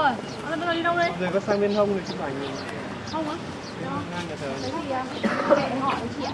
Rồi, bây giờ đi đâu đây? Rồi có sang bên hông thì chụp ảnh Không á? ngang nhà thờ. Thế thì à, mẹ hỏi chị ạ.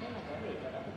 Rất là có vị Vâng ạ.